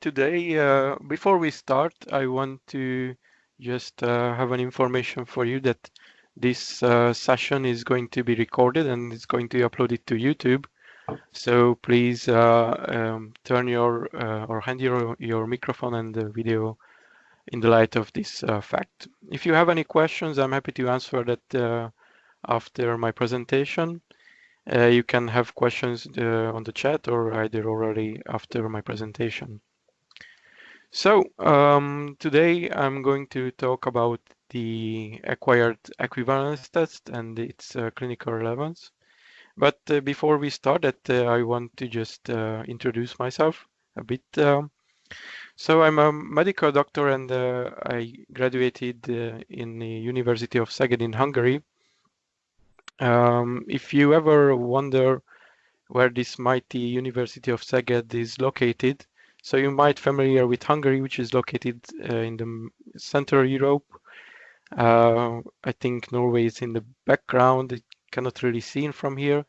today, uh, before we start, I want to just uh, have an information for you that this uh, session is going to be recorded and it's going to be uploaded to YouTube. So please uh, um, turn your uh, or hand your, your microphone and the video in the light of this fact. If you have any questions, I'm happy to answer that after my presentation. Uh, you can have questions uh, on the chat or either already after my presentation. So um, today I'm going to talk about the acquired equivalence test and its uh, clinical relevance. But uh, before we start that, uh, I want to just uh, introduce myself a bit. Um, so I'm a medical doctor and I graduated in the University of Szeged in Hungary um, if you ever wonder where this mighty University of Szeged is located, so you might familiar with Hungary, which is located uh, in the Central Europe. Uh, I think Norway is in the background. It cannot really seen from here.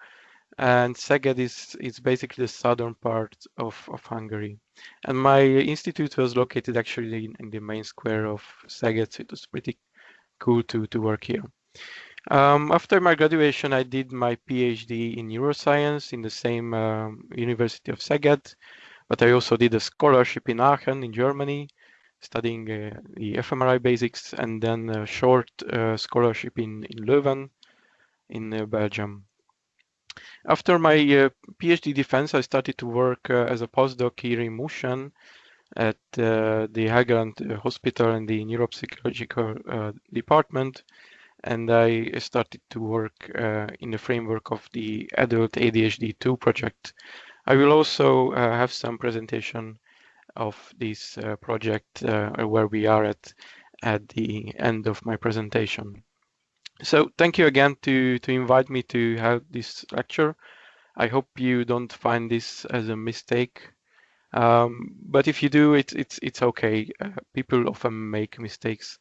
And Szeged is, is basically the southern part of, of Hungary. And my institute was located actually in, in the main square of Szeged, so it was pretty cool to, to work here. Um, after my graduation, I did my PhD in neuroscience in the same um, University of Szeged, but I also did a scholarship in Aachen in Germany, studying uh, the fMRI basics, and then a short uh, scholarship in, in Leuven in uh, Belgium. After my uh, PhD defense, I started to work uh, as a postdoc here in Mosjøen at uh, the Helgeland Hospital in the neuropsychological department and I started to work uh, in the framework of the Adult ADHD 2 project. I will also uh, have some presentation of this uh, project uh, where we are at at the end of my presentation. So thank you again to, to invite me to have this lecture. I hope you don't find this as a mistake. Um, but if you do, it, it's, it's okay. Uh, people often make mistakes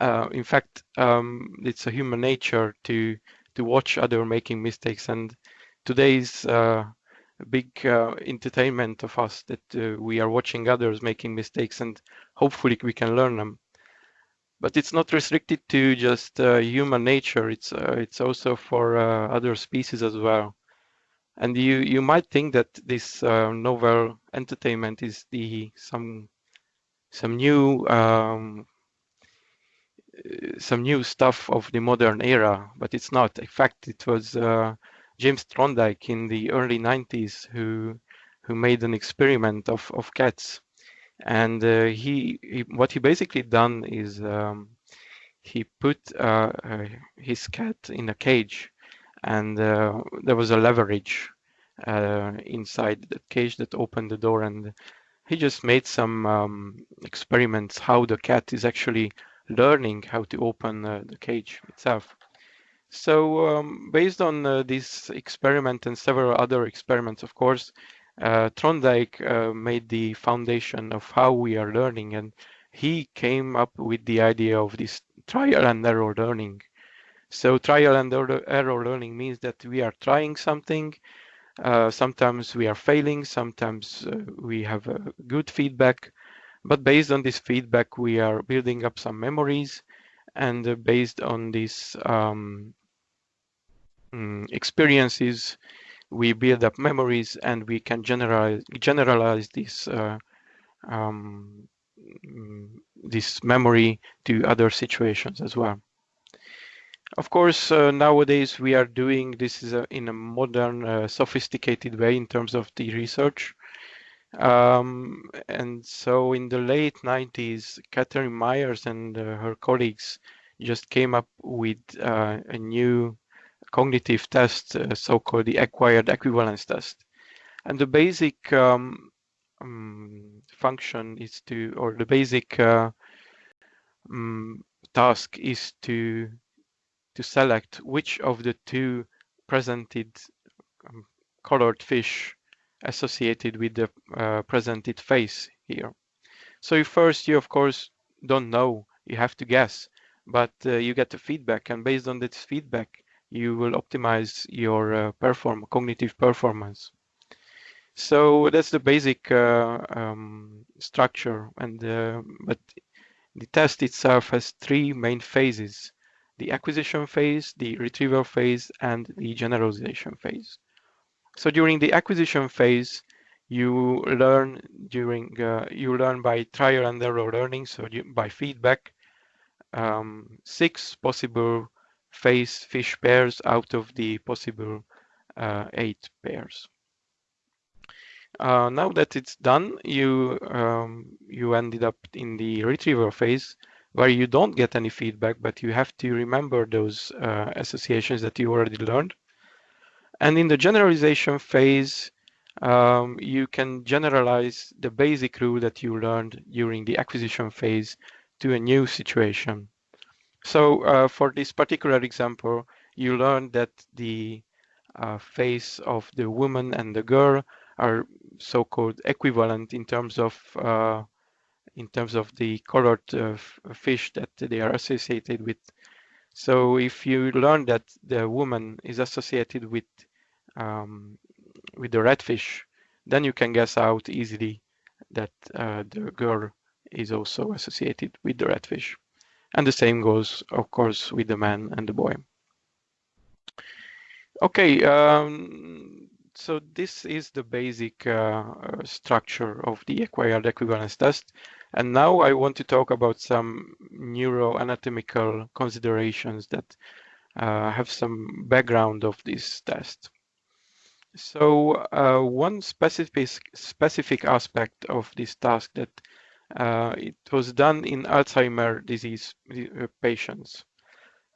uh, in fact, um, it's a human nature to to watch other making mistakes, and today's uh, big uh, entertainment of us that uh, we are watching others making mistakes, and hopefully we can learn them. But it's not restricted to just uh, human nature. It's uh, it's also for other species as well. And you you might think that this novel entertainment is the some some new um, some new stuff of the modern era, but it's not. In fact, it was uh, James Thorndike in the early 90s who who made an experiment of, of cats. And uh, he, he, what he basically done is um, he put uh, uh his cat in a cage and uh, there was a leverage uh, inside the cage that opened the door and he just made some um, experiments how the cat is actually learning how to open uh, the cage itself. So um, based on uh, this experiment and several other experiments, of course, uh, uh, made the foundation of how we are learning and he came up with the idea of this trial and error learning. So trial and error learning means that we are trying something, uh, sometimes we are failing, sometimes uh, we have good feedback, but based on this feedback, we are building up some memories. And uh, based on this um, mm, experiences, we build up memories and we can generalize, generalize this, uh, um, mm, this memory to other situations as well. Of course, uh, nowadays we are doing this is a, in a modern, uh, sophisticated way in terms of the research. Um, and so in the late 90s, Catherine Myers and uh, her colleagues just came up with uh, a new cognitive test, uh, so-called the acquired equivalence test. And the basic um, um, function is to, or the basic uh, um, task is to to select which of the two presented um, colored fish associated with the uh, presented face here. So first you of course don't know, you have to guess, but uh, you get the feedback and based on this feedback you will optimize your uh, perform cognitive performance. So that's the basic uh, um, structure, and uh, but the test itself has three main phases: the acquisition phase, the retrieval phase, and the generalization phase. So during the acquisition phase, you learn during uh, you learn by trial and error learning, so by feedback, um, six possible phase fish pairs out of the possible uh, eight pairs. Uh, now that it's done, you um, you ended up in the retrieval phase where you don't get any feedback, but you have to remember those uh, associations that you already learned. And in the generalization phase, um, you can generalize the basic rule that you learned during the acquisition phase to a new situation. So uh, for this particular example, you learn that the uh, face of the woman and the girl are so-called equivalent in terms of uh, in terms of the colored uh, fish that they are associated with. So if you learn that the woman is associated with um, with the redfish, then you can guess out easily that uh, the girl is also associated with the redfish. And the same goes, of course, with the man and the boy. Okay, um, so this is the basic uh, structure of the acquired equivalence test. And now I want to talk about some neuroanatomical considerations that uh, have some background of this test. So uh, one specific specific aspect of this task that uh, it was done in Alzheimer disease uh, patients.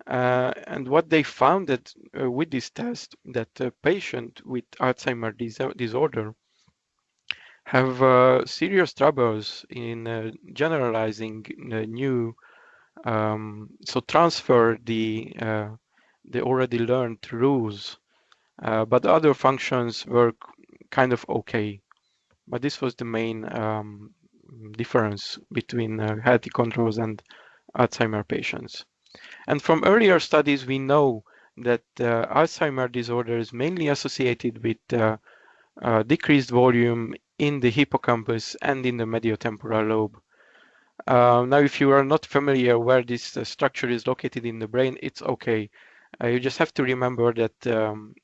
Uh, and what they found that uh, with this test, that a patient with Alzheimer dis disorder have uh, serious troubles in uh, generalizing new, um, so transfer the the already learned rules but other functions were kind of okay. But this was the main um, difference between uh, healthy controls and Alzheimer patients. And from earlier studies, we know that uh, Alzheimer disorder is mainly associated with uh, uh, decreased volume in the hippocampus and in the mediotemporal lobe. Uh, now, if you are not familiar where this structure is located in the brain, it's okay. Uh, you just have to remember that, um,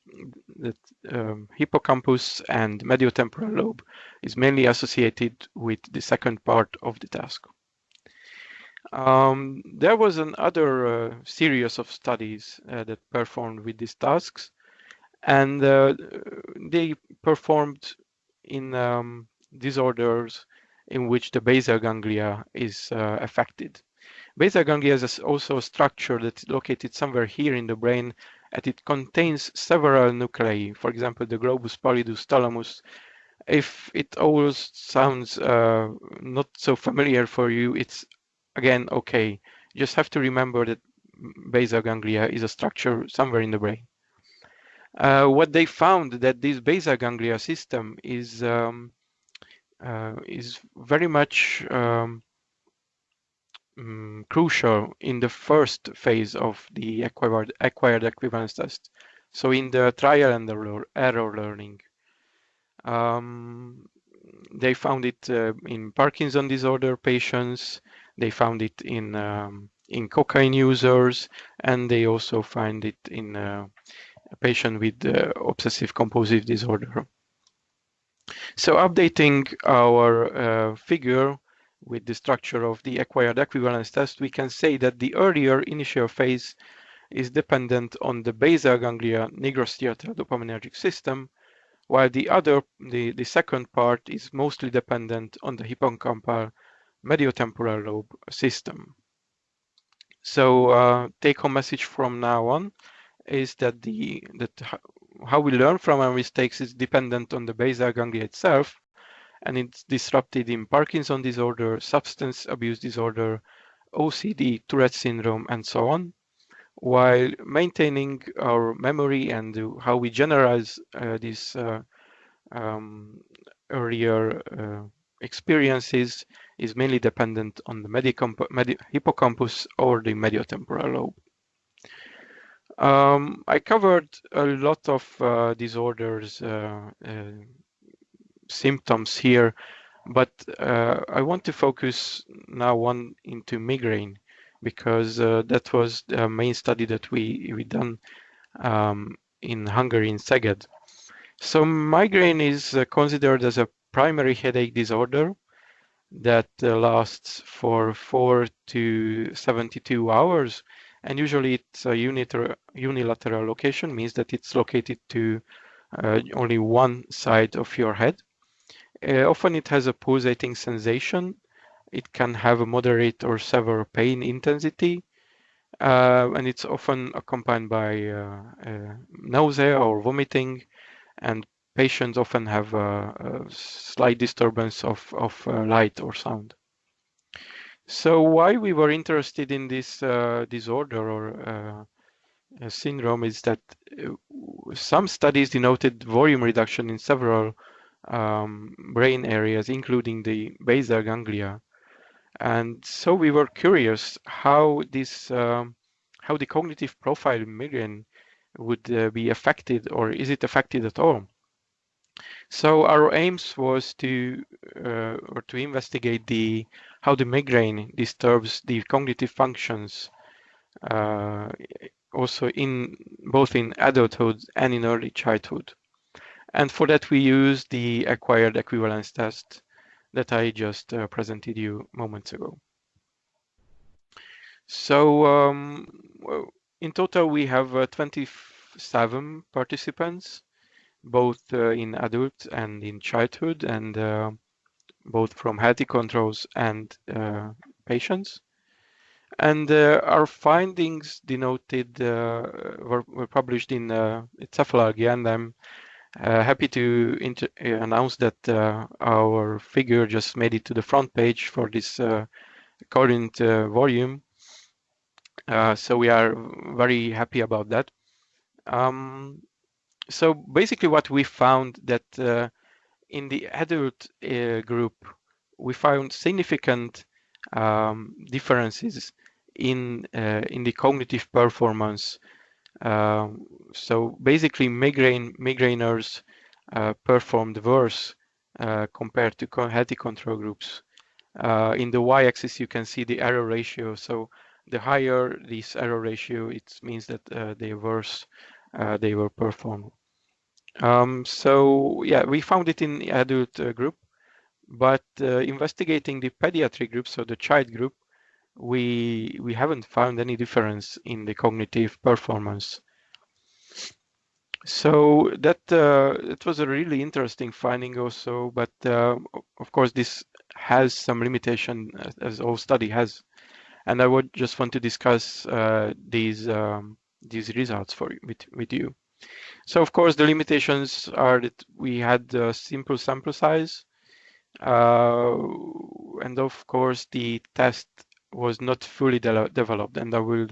that um, hippocampus and mediotemporal lobe is mainly associated with the second part of the task. Um, there was another uh, series of studies uh, that performed with these tasks, and uh, they performed in um, disorders in which the basal ganglia is uh, affected. Basal ganglia is also a structure that is located somewhere here in the brain and it contains several nuclei. For example, the globus pallidus thalamus. If it all sounds uh, not so familiar for you, it's again okay. You just have to remember that basal ganglia is a structure somewhere in the brain. Uh, what they found that this basal ganglia system is um, uh, is very much um, um, crucial in the first phase of the acquired, acquired equivalence test. So in the trial and error, error learning. Um, they found it uh, in Parkinson disorder patients. They found it in um, in cocaine users, and they also find it in uh, a patient with uh, obsessive compulsive disorder. So updating our uh, figure, with the structure of the acquired equivalence test, we can say that the earlier initial phase is dependent on the basal ganglia nigrostriatal dopaminergic system, while the other, the, the second part is mostly dependent on the hippocampal mediotemporal lobe system. So uh, take-home message from now on is that the that how we learn from our mistakes is dependent on the basal ganglia itself, and it's disrupted in Parkinson disorder, substance abuse disorder, OCD, Tourette syndrome, and so on, while maintaining our memory and how we generalize uh, these uh, um, earlier uh, experiences is mainly dependent on the hippocampus or the mediotemporal lobe. Um, I covered a lot of uh, disorders uh, uh, symptoms here, But uh, I want to focus now on into migraine because uh, that was the main study that we we done um, in Hungary in Szeged. So migraine is uh, considered as a primary headache disorder that uh, lasts for 4 to 72 hours and usually it's a unilateral, unilateral location means that it's located to uh, only one side of your head. Uh, often it has a pulsating sensation. It can have a moderate or severe pain intensity uh, and it's often accompanied by uh, nausea or vomiting and patients often have a, a slight disturbance of, of uh, light or sound. So why we were interested in this uh, disorder or uh, syndrome is that some studies denoted volume reduction in several um, brain areas, including the basal ganglia. And so we were curious how this, um, how the cognitive profile in migraine would uh, be affected or is it affected at all? So our aims was to uh, or to investigate the how the migraine disturbs the cognitive functions uh, also in both in adulthood and in early childhood. And for that we use the acquired equivalence test that I just uh, presented you moments ago. So um, in total we have uh, 27 participants both uh, in adult and in childhood and uh, both from healthy controls and uh, patients. And uh, our findings denoted were, were, published in uh, and I'm uh, happy to announce that our figure just made it to the front page for this current volume. so we are very happy about that. Um, so basically what we found that uh, in the adult uh, group, we found significant um, differences in uh, in the cognitive performance. Um, so basically, migraine migraineurs uh, performed worse uh, compared to healthy control groups. Uh, in the y-axis, you can see the error ratio. So the higher this error ratio, it means that they worse they were performed. Um, so yeah, we found it in the adult uh, group, but uh, investigating the pediatric group, so the child group, we we haven't found any difference in the cognitive performance. So that uh, it was a really interesting finding also, but uh, of course this has some limitation as all study has, and I would just want to discuss uh, these um, these results for with with you. So of course the limitations are that we had a simple sample size uh, and of course the test was not fully de developed and I will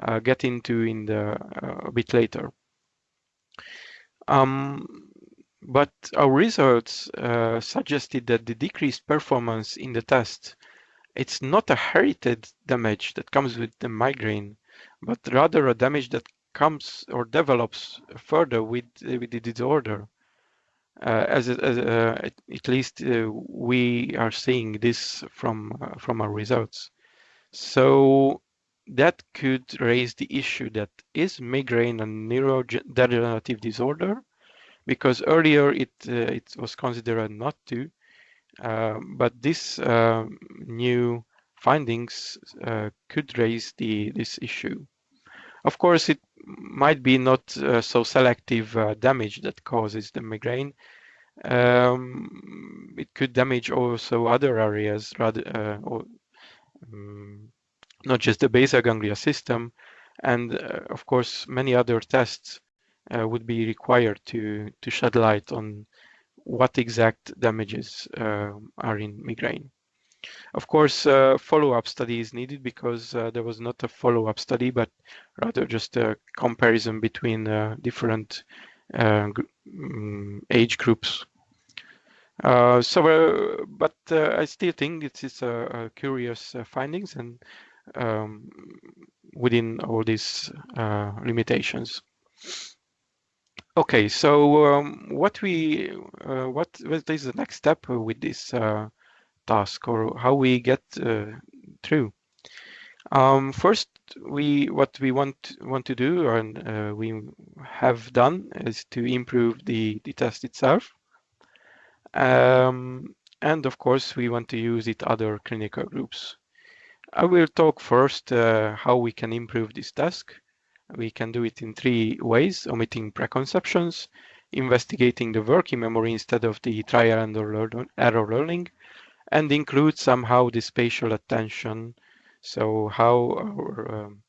uh, get into in the uh, a bit later. Um, but our results uh, suggested that the decreased performance in the test it's not a herited damage that comes with the migraine, but rather a damage that comes or develops further with with the disorder. Uh, as, as uh, at, at, least uh, we are seeing this from uh, from our results. So that could raise the issue that is migraine a neurodegenerative disorder, because earlier it uh, it was considered not to, uh, but this um, new findings could raise the this issue. Of course, it might be not uh, so selective uh, damage that causes the migraine. Um, it could damage also other areas, rather, uh, or, not just the basal ganglia system. And uh, of course, many other tests uh, would be required to to shed light on what exact damages uh, are in migraine. Of course, uh, follow-up study is needed because uh, there was not a follow-up study, but rather just a comparison between uh, different uh, um, age groups. So, but I still think it is a, a curious findings and um, within all these limitations. Okay, so um, what we uh, what what is the next step with this uh, task, or how we get uh, through? Um, first, we what we want want to do, and uh, we have done, is to improve the the test itself. Um, and of course, we want to use it other clinical groups. I will talk first uh, how we can improve this task. We can do it in three ways, omitting preconceptions, investigating the working memory instead of the trial and error learning, and include somehow the spatial attention. So how our, um,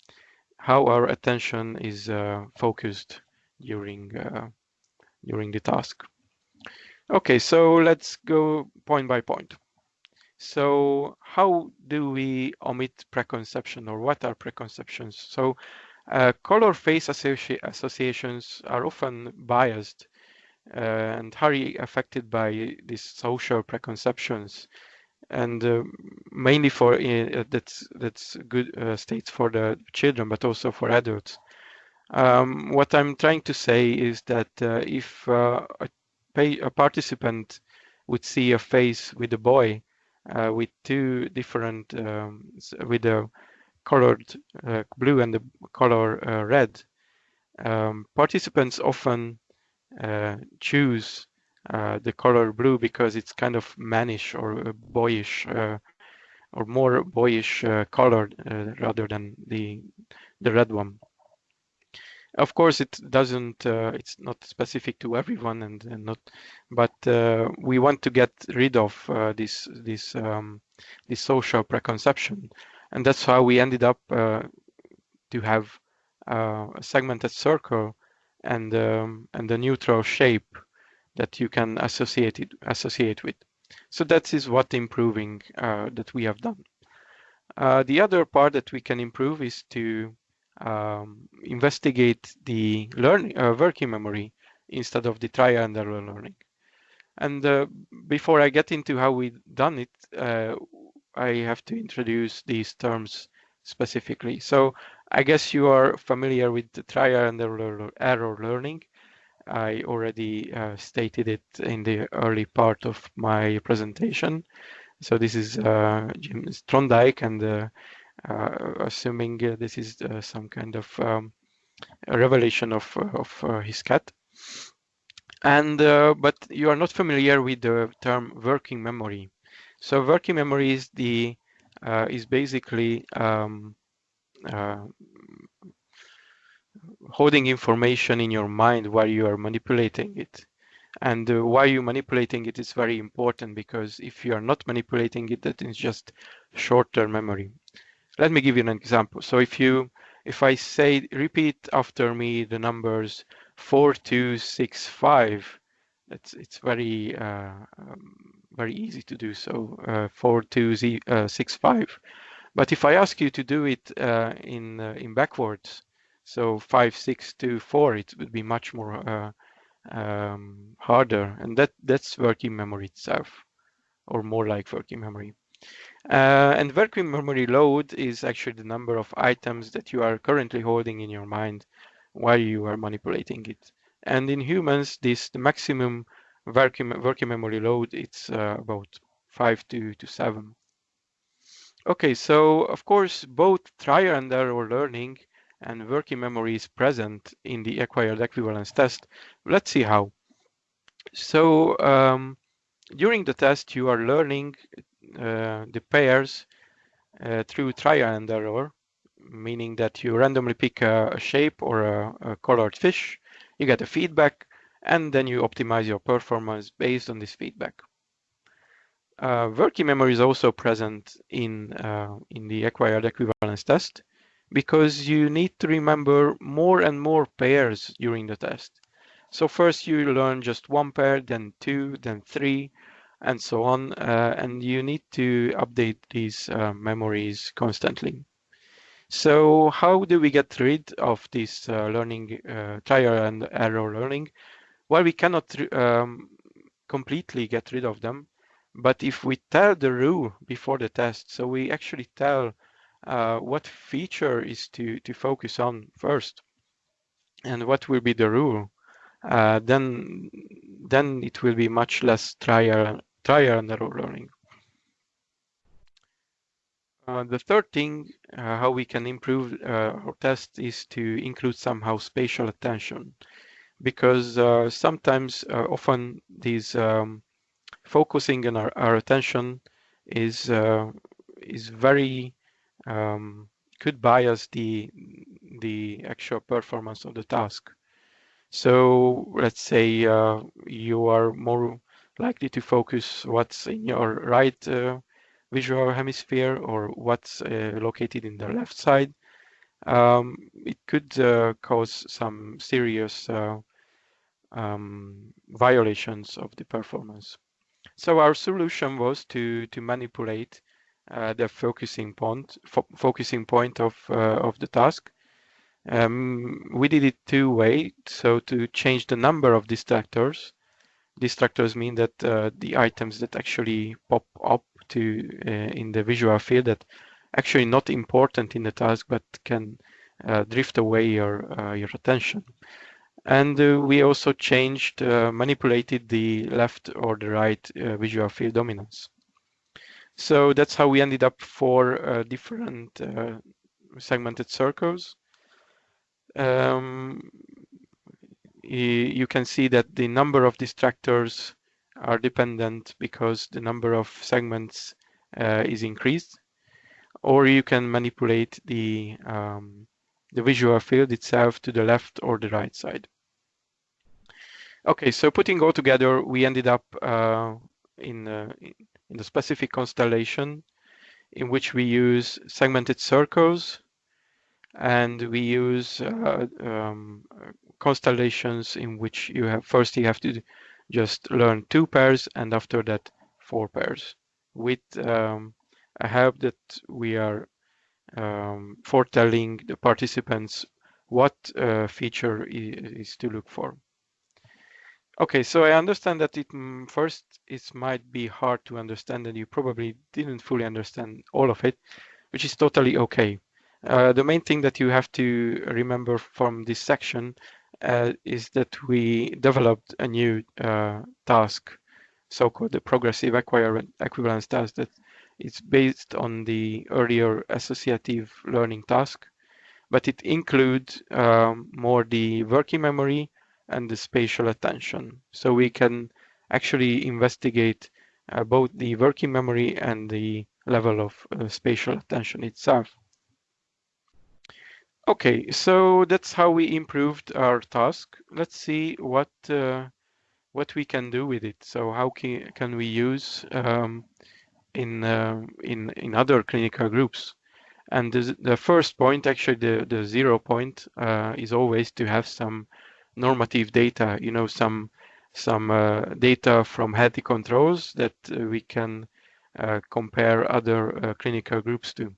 how our attention is uh, focused during uh, during the task. Okay, so let's go point by point. So how do we omit preconception or what are preconceptions? So uh, color face associ associations are often biased uh, and highly affected by these social preconceptions and uh, mainly for uh, that's that's good uh, states for the children but also for adults um, what i'm trying to say is that uh, if a, a, participant would see a face with a boy uh, with two different um, with the colored uh, blue and the color uh, red, um, participants often uh, choose the color blue because it's kind of mannish or boyish or more boyish colored rather than the the red one of course it doesn't uh, it's not specific to everyone and, and not but uh, we want to get rid of uh, this this um, this social preconception. And that's how we ended up uh, to have uh, a segmented circle and um, and a neutral shape that you can associate it associate with. So that is what improving uh, that we have done. The other part that we can improve is to um, investigate the learning uh, working memory instead of the trial and error learning. And uh, before I get into how we done it, uh, I have to introduce these terms specifically. So I guess you are familiar with the trial and error, learning. I already uh, stated it in the early part of my presentation. So this is uh, Jim Thorndike and uh, assuming uh, this is uh, some kind of um, revelation of, of his cat. And but you are not familiar with the term working memory. So working memory is the is basically um, holding information in your mind while you are manipulating it. And uh, why you manipulating it is very important because if you are not manipulating it, that is just short-term memory. Let me give you an example. So if you, if I say, repeat after me the numbers four, two, six, five, it's it's very uh, um, very easy to do so. Uh, four, two, z, uh, six, five. But if I ask you to do it uh, in uh, in backwards, so five, six, two, four, it would be much more uh, um, harder, and that that's working memory itself, or more like working memory. Uh, and working memory load is actually the number of items that you are currently holding in your mind while you are manipulating it. And in humans, this the maximum working, memory load it's uh, about five to, to seven. Okay, so of course, both trial and error learning and working memory is present in the acquired equivalence test. Let's see how. So um, during the test, you are learning the pairs uh, through trial and error, meaning that you randomly pick a, a shape or a, a, colored fish, you get a feedback, and then you optimize your performance based on this feedback. Uh, working memory is also present in, uh, in the acquired equivalence test because you need to remember more and more pairs during the test. So first you learn just one pair, then two, then three, and so on. Uh, and you need to update these uh, memories constantly. So how do we get rid of this uh, learning, trial and error learning? Well, we cannot um, completely get rid of them, but if we tell the rule before the test, so we actually tell uh, what feature is to, to focus on first and what will be the rule uh, then then it will be much less trial trial and error learning. Uh, the third thing, uh, how we can improve uh, our test is to include somehow spatial attention, because uh, sometimes, uh, often, these um, focusing on our, our attention is is very um, could bias the the actual performance of the task. So let's say uh, you are more likely to focus what's in your right uh, visual hemisphere or what's uh, located in the left side. Um, it could uh, cause some serious uh, um, violations of the performance. So our solution was to to manipulate uh, the focusing point fo focusing point of of the task um, we did it two ways, So to change the number of distractors, distractors mean that uh, the items that actually pop up to uh, in the visual field that actually not important in the task but can uh, drift away your uh, your attention. And uh, we also changed, uh, manipulated the left or the right visual field dominance. So that's how we ended up for different segmented circles um, you can see that the number of distractors are dependent because the number of segments uh, is increased or you can manipulate the um, the visual field itself to the left or the right side. Okay, so putting all together, we ended up uh, in, uh, in the specific constellation in which we use segmented circles and we use uh, um, constellations in which you have first you have to just learn two pairs and after that four pairs with um, a help that we are um, foretelling the participants what uh, feature is to look for. Okay, so I understand that it mm, first it might be hard to understand and you probably didn't fully understand all of it, which is totally okay. Uh, the main thing that you have to remember from this section uh, is that we developed a new uh, task, so-called the progressive equivalence task that is based on the earlier associative learning task, but it includes um, more the working memory and the spatial attention. So we can actually investigate uh, both the working memory and the level of uh, spatial attention itself. Okay, so that's how we improved our task. Let's see what uh, what we can do with it. So how can, can we use um, in uh, in in other clinical groups? And the, the first point, actually the the zero point, uh, is always to have some normative data. You know, some some uh, data from healthy controls that uh, we can uh, compare other clinical groups to.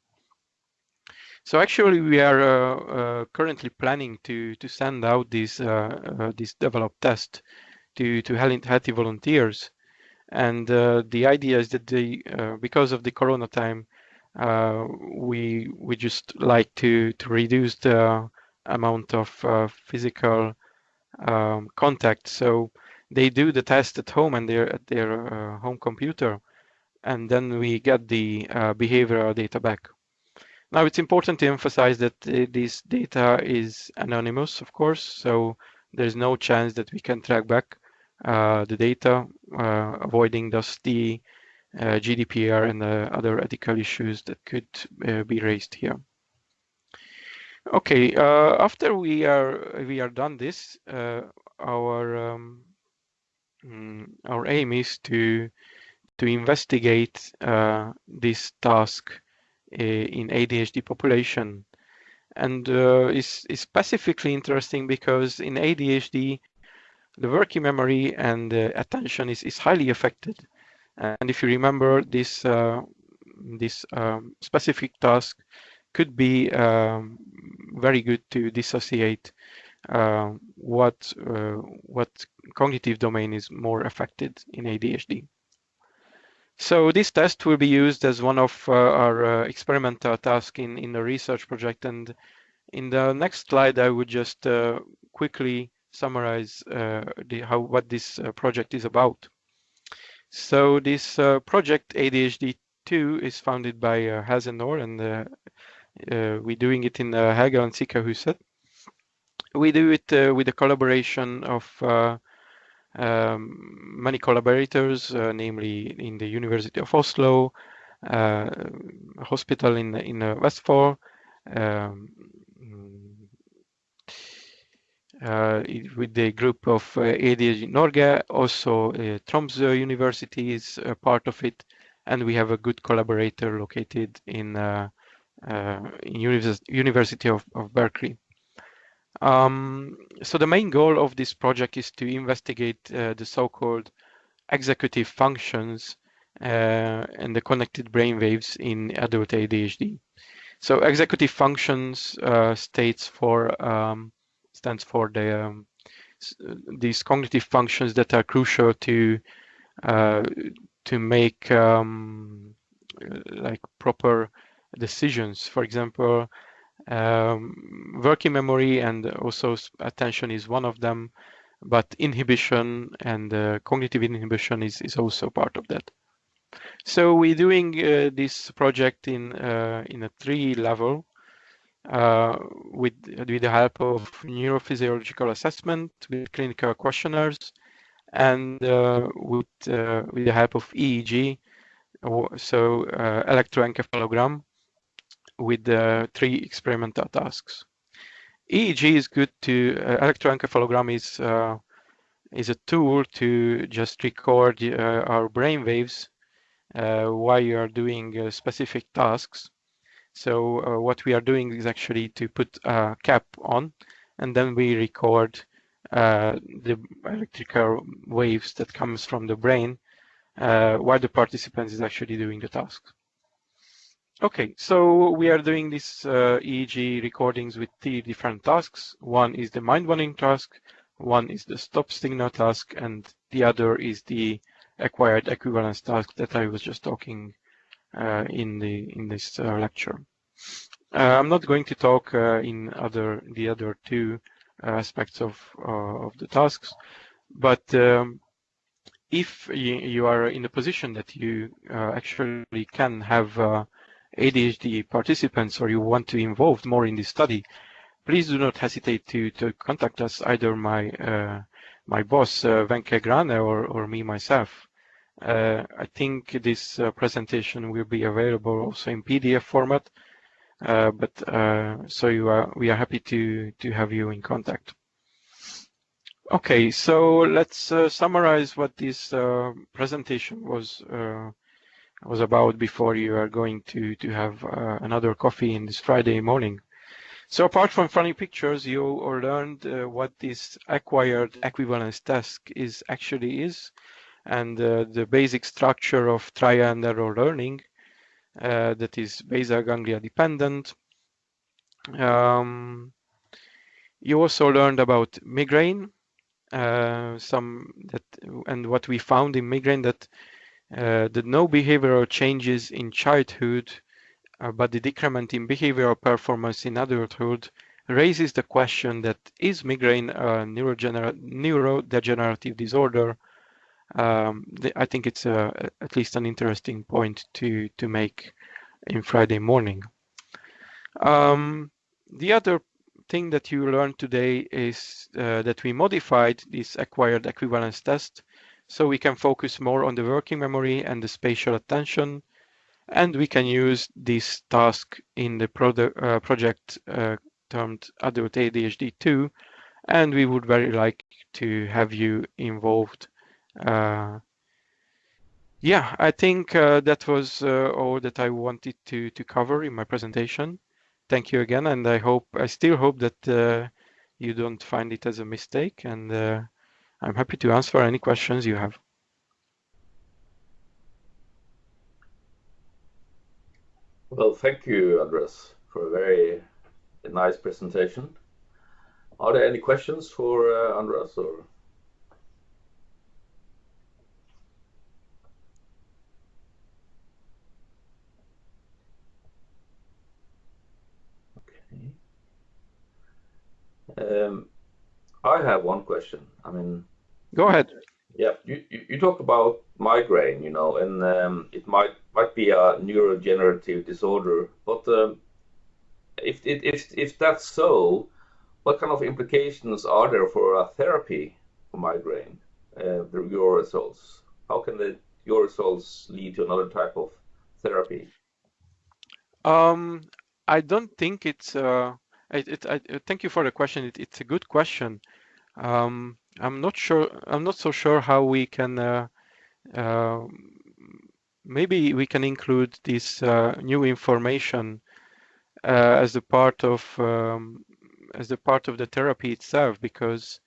So actually, we are uh, uh, currently planning to to send out this uh, this developed test to to healthy volunteers, and the idea is that they because of the Corona time, we we just like to to reduce the amount of physical um, contact. So they do the test at home and they're at their uh, home computer, and then we get the uh, behavioral data back. Now it's important to emphasize that uh, this data is anonymous, of course, so there's no chance that we can track back uh, the data, uh, avoiding thus the uh, GDPR and other ethical issues that could uh, be raised here. Okay, uh, after we are we are done this, our um, mm, our aim is to to investigate this task in ADHD population. And uh, is, is specifically interesting because in ADHD, the working memory and uh, attention is, is highly affected. And if you remember, this uh, this um, specific task could be um, very good to dissociate uh, what uh, what cognitive domain is more affected in ADHD. So this test will be used as one of uh, our uh, experimental tasks in, in the research project. And in the next slide, I would just uh, quickly summarize uh, the, how what this uh, project is about. So this uh, project ADHD2 is founded by uh, Helse Nord and we're doing it in uh, Helgelandssykehuset. We do it with a collaboration of um, many collaborators, namely in the University of Oslo, hospital in in Vestfold, um, uh, with the group of uh, ADHD Norge. Also, uh, Tromsø University is a part of it, and we have a good collaborator located in, uh, in Univers University of, of Berkeley. Um, so the main goal of this project is to investigate uh, the so-called executive functions uh, and the connected brain waves in adult ADHD. So executive functions uh, states for um, stands for the um, these cognitive functions that are crucial to uh, to make um, like proper decisions. For example, um, working memory and also attention is one of them, but inhibition and uh, cognitive inhibition is, is also part of that. So we're doing uh, this project in uh, in a three level uh, with, with the help of neurophysiological assessment, with clinical questionnaires, and uh, with, uh, with the help of EEG, so electroencephalogram, with the three experimental tasks. EEG is good to, uh, electroencephalogram is, uh, is a tool to just record uh, our brain waves while you are doing specific tasks so uh, what we are doing is actually to put a cap on and then we record uh, the electrical waves that comes from the brain uh, while the participant is actually doing the task. Okay, so we are doing these uh, EEG recordings with three different tasks. One is the mind-wandering task, one is the stop signal task, and the other is the acquired equivalence task that I was just talking uh, in the in this uh, lecture. Uh, I'm not going to talk in other the other two aspects of of the tasks, but um, if you, you, are in a position that you uh, actually can have uh, ADHD participants or you want to involve more in this study, please do not hesitate to, to contact us, either my uh, my boss, uh, Venke Grane, or, or me myself. Uh, I think this uh, presentation will be available also in PDF format, uh, but so you are, we are happy to, to have you in contact. Okay, so let's uh, summarize what this uh, presentation was uh, was about before you are going to to have another coffee in this Friday morning. So apart from funny pictures, you learned what this acquired equivalence task is actually is, and uh, the basic structure of trial and error learning uh, that is basal ganglia dependent. Um, you also learned about migraine, uh, some that and what we found in migraine that uh, the no behavioral changes in childhood, uh, but the decrement in behavioral performance in adulthood raises the question that is migraine a neurodegenerative disorder um, I think it's a, at least an interesting point to to make in Friday morning. Um, the other thing that you learned today is uh, that we modified this acquired equivalence test so we can focus more on the working memory and the spatial attention and we can use this task in the uh, project uh, termed adult ADHD 2 and we would very like to have you involved uh, yeah, I think uh, that was uh, all that I wanted to to cover in my presentation. Thank you again, and I hope I still hope that you don't find it as a mistake, and I'm happy to answer any questions you have. Well, thank you, Andres, for a very nice presentation. Are there any questions for uh, Andres or? Um, I have one question. I mean, Go ahead. yeah, you, you, you talk about migraine, you know, and um, it might might be a neurodegenerative disorder, but um, if, if if if that's so, what kind of implications are there for a therapy for migraine? Uh, the, your results. How can the your results lead to another type of therapy? Um, I don't think it's uh, it, it, I, thank you for the question. It, it's a good question. Um, I'm not sure. I'm not so sure how we can. Uh, uh, maybe we can include this uh, new information uh, as a part of um, as a part of the therapy itself, because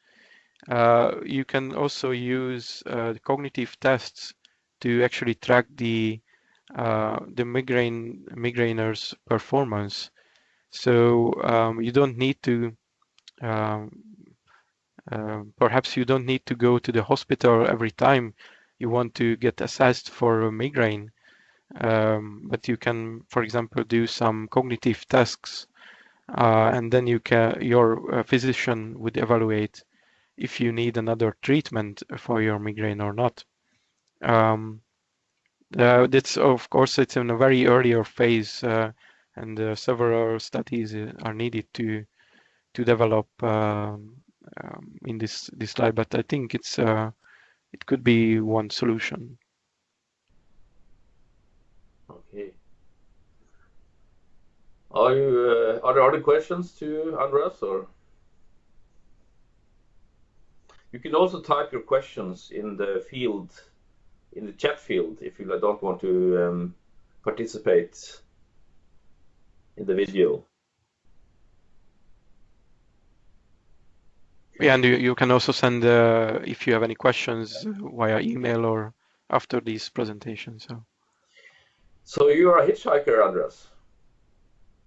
uh, you can also use uh, cognitive tests to actually track the uh, the migraine migrainer's performance. So um, you don't need to um, uh, perhaps you don't need to go to the hospital every time you want to get assessed for a migraine. Um, but you can, for example, do some cognitive tasks, uh, and then you can your uh, physician would evaluate if you need another treatment for your migraine or not. Um, uh, that's of course it's in a very earlier phase, uh, and uh, several studies uh, are needed to to develop um, um, in this this slide. But I think it's uh, it could be one solution. Okay. Are you uh, are there other questions to Andreas or? You can also type your questions in the field, in the chat field, if you don't want to um, participate in the video. Yeah, and you, you can also send uh, if you have any questions via email or after this presentation. So. So you are a hitchhiker, Andreas.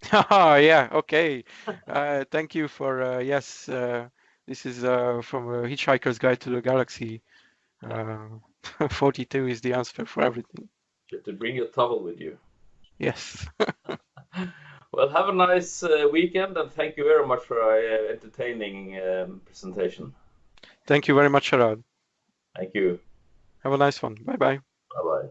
yeah, okay. Uh, thank you for uh, yes. Uh, this is uh, from a Hitchhiker's Guide to the Galaxy. Uh, 42 is the answer for everything. You have to bring your towel with you. Yes. well, have a nice uh, weekend and thank you very much for an entertaining um, presentation. Thank you very much, Gerard. Thank you. Have a nice one. Bye bye. Bye bye.